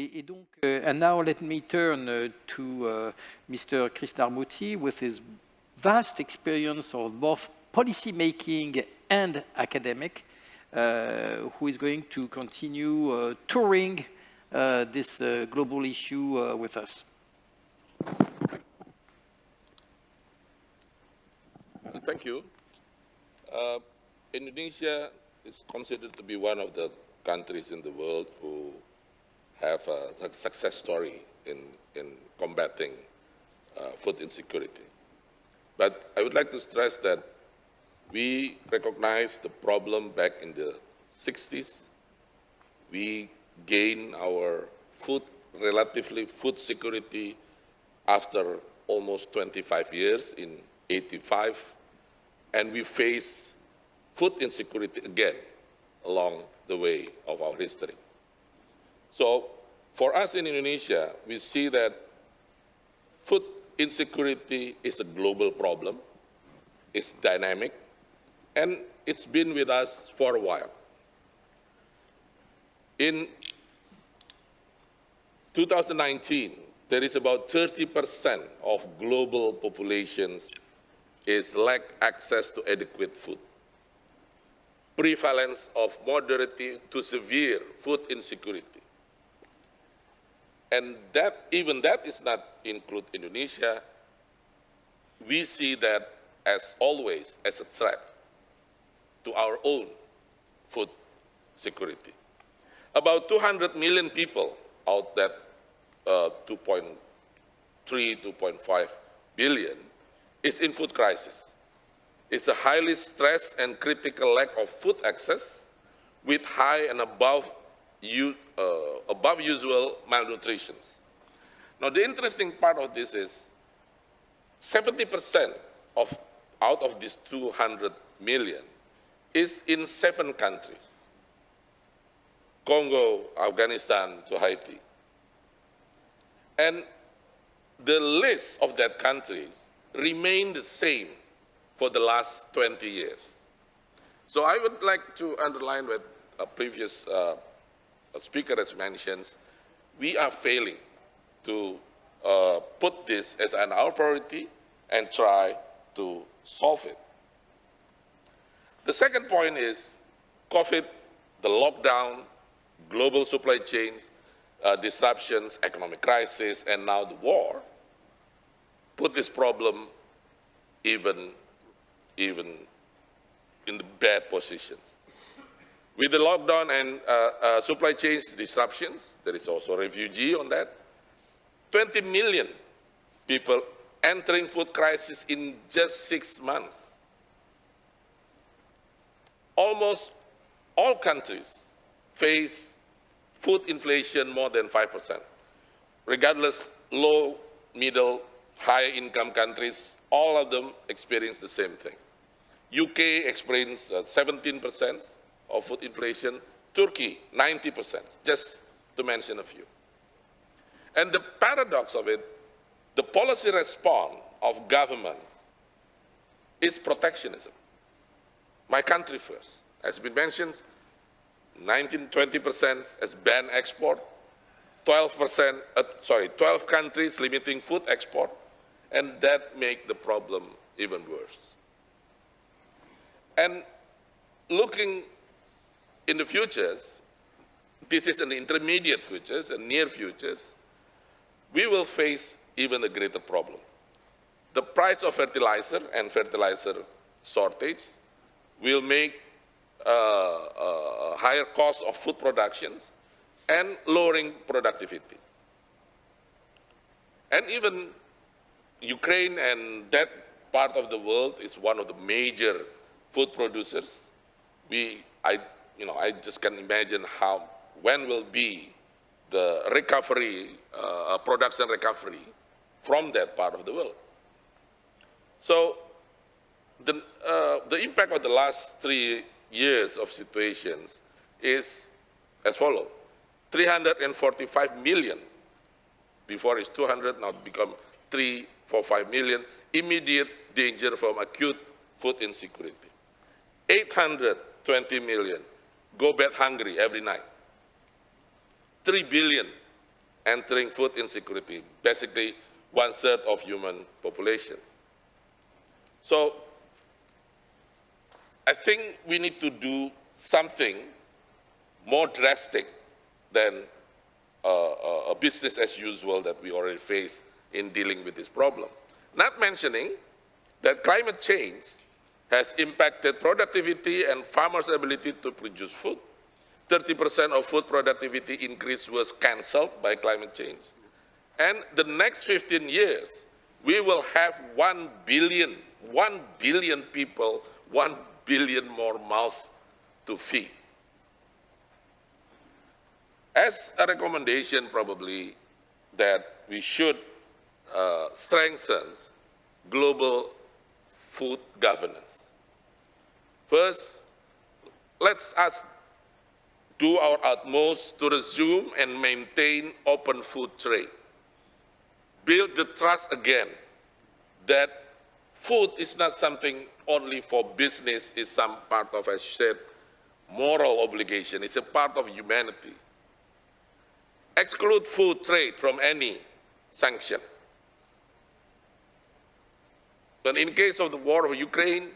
Et, donc, uh, and now let me turn uh, to uh, Mr. Krisnamurthi with his vast experience of both policy making and academic, uh, who is going to continue uh, touring this global issue with us. Thank you. Indonesia is considered to be one of the countries in the world who have a success story in, in combating uh, food insecurity. But I would like to stress that we recognized the problem back in the 60s. We gained our food, relatively food security after almost 25 years in 85, and we face food insecurity again along the way of our history. So for us in Indonesia, we see that food insecurity is a global problem, it's dynamic, and it's been with us for a while. In 2019, there is about 30% of global populations is lack access to adequate food. Prevalence of moderate to severe food insecurity. And that, even that is not include Indonesia. We see that as always as a threat to our own food security. About 200 million people out that uh, 2.3, 2.5 billion is in food crisis. It's a highly stressed and critical lack of food access with high and above, uh, above usual malnutrition. Now, the interesting part of this is 70% of out of these 200 million is in seven countries. Congo, Afghanistan to Haiti. And the list of that countries remain the same for the last 20 years. So I would like to underline what a previous uh, speaker has mentioned, we are failing to uh, put this as an our priority and try to solve it. The second point is COVID, the lockdown, global supply chains, uh, disruptions, economic crisis, and now the war put this problem even, even in the bad positions. With the lockdown and uh, uh, supply chains disruptions, there is also refugee on that, 20 million people entering food crisis in just six months almost all countries face food inflation more than 5%. Regardless, low, middle, high income countries, all of them experience the same thing. UK experienced 17% uh, of food inflation, Turkey 90%, just to mention a few. And the paradox of it, the policy response of government is protectionism. My country first. As been mentioned, 19, 20% has banned export, 12%, uh, sorry, 12 countries limiting food export, and that make the problem even worse. And looking in the futures, this is an intermediate futures and near futures, we will face even a greater problem. The price of fertilizer and fertilizer shortage will make uh, uh, higher cost of food productions and lowering productivity. And even Ukraine and that part of the world is one of the major food producers. We, I, you know, I just can imagine how, when will be the recovery, uh, production recovery from that part of the world. So the, uh, the impact of the last three years of situations is as follows. 345 million, before it's 200, now become 345 million, immediate danger from acute food insecurity. 820 million go bed hungry every night. 3 billion entering food insecurity, basically one third of human population. So I think we need to do something more drastic than uh, a business as usual that we already face in dealing with this problem. Not mentioning that climate change has impacted productivity and farmers' ability to produce food. 30% of food productivity increase was canceled by climate change. And the next 15 years, we will have 1 billion, 1 billion people, 1 billion more mouths to feed. As a recommendation, probably, that we should uh, strengthen global food governance. First, let's us do our utmost to resume and maintain open food trade. Build the trust again that food is not something only for business, it's some part of, a shared moral obligation. It's a part of humanity. Exclude food trade from any sanction. But in case of the war of Ukraine,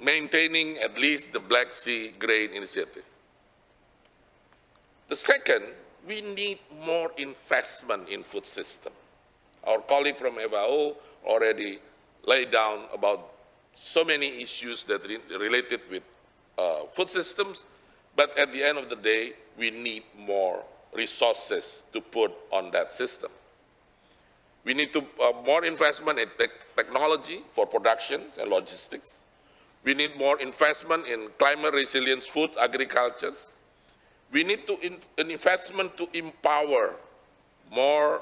maintaining at least the Black Sea Grain Initiative. The second, we need more investment in food system. Our colleague from FAO already laid down about so many issues that re related with uh, food systems, but at the end of the day, we need more resources to put on that system. We need to, uh, more investment in te technology for production and logistics. We need more investment in climate resilience food agricultures. We need to in, an investment to empower more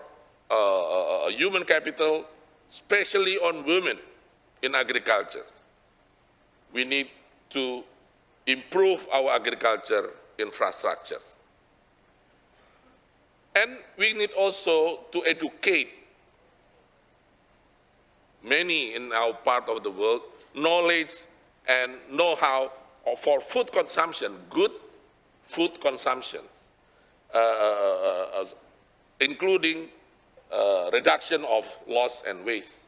uh, uh, human capital, especially on women in agriculture. We need to improve our agriculture infrastructures. And we need also to educate many in our part of the world knowledge and know-how for food consumption, good food consumptions, uh, uh, uh, including uh, reduction of loss and waste.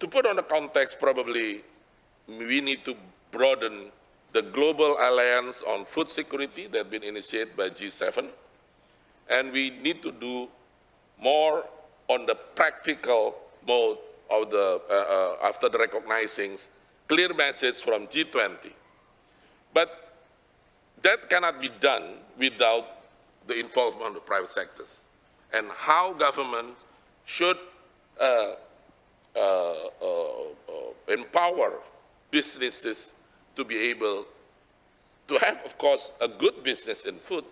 To put on the context, probably we need to broaden the Global Alliance on Food Security that has been initiated by G7, and we need to do more on the practical mode of the, uh, uh, after the recognizing clear message from G20. But that cannot be done without the involvement of private sectors and how governments should uh, uh, uh, uh, empower businesses to be able to have, of course, a good business in food,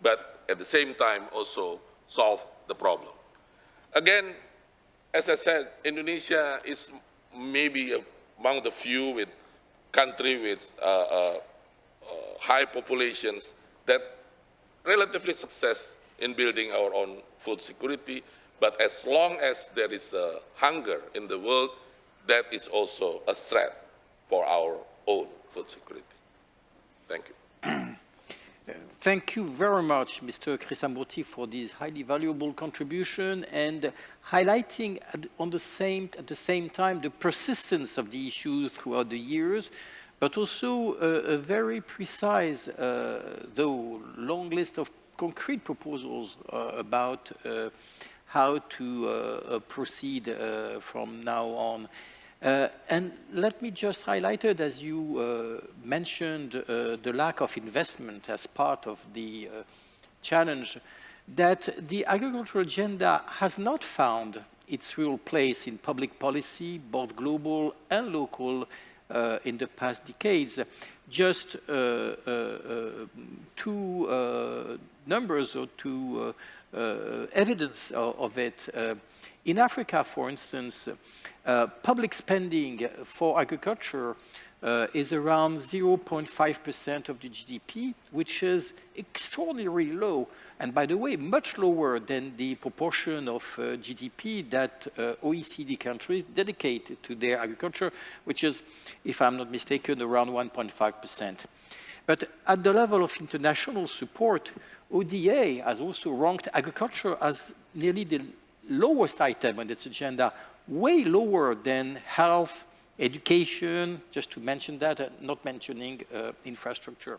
but at the same time also solve the problem. Again, as I said, Indonesia is maybe among the few with country with uh, uh, uh, high populations that relatively success in building our own food security. But as long as there is a hunger in the world, that is also a threat for our own food security. Thank you. Thank you very much, Mr. Krisnamurthi, for this highly valuable contribution and highlighting at, on the same, at the same time the persistence of the issues throughout the years, but also a, a very precise, uh, though long list of concrete proposals uh, about uh, how to uh, uh, proceed uh, from now on. Uh, and let me just highlight it, as you uh, mentioned, uh, the lack of investment as part of the uh, challenge, that the agricultural agenda has not found its real place in public policy, both global and local, uh, in the past decades. Just uh, two numbers or two evidence of, of it. In Africa, for instance, uh, public spending for agriculture uh, is around 0.5% of the GDP, which is extraordinarily low. And by the way, much lower than the proportion of uh, GDP that uh, OECD countries dedicate to their agriculture, which is, if I'm not mistaken, around 1.5%. But at the level of international support, ODA has also ranked agriculture as nearly the lowest item on its agenda, way lower than health, education, just to mention that, uh, not mentioning uh, infrastructure.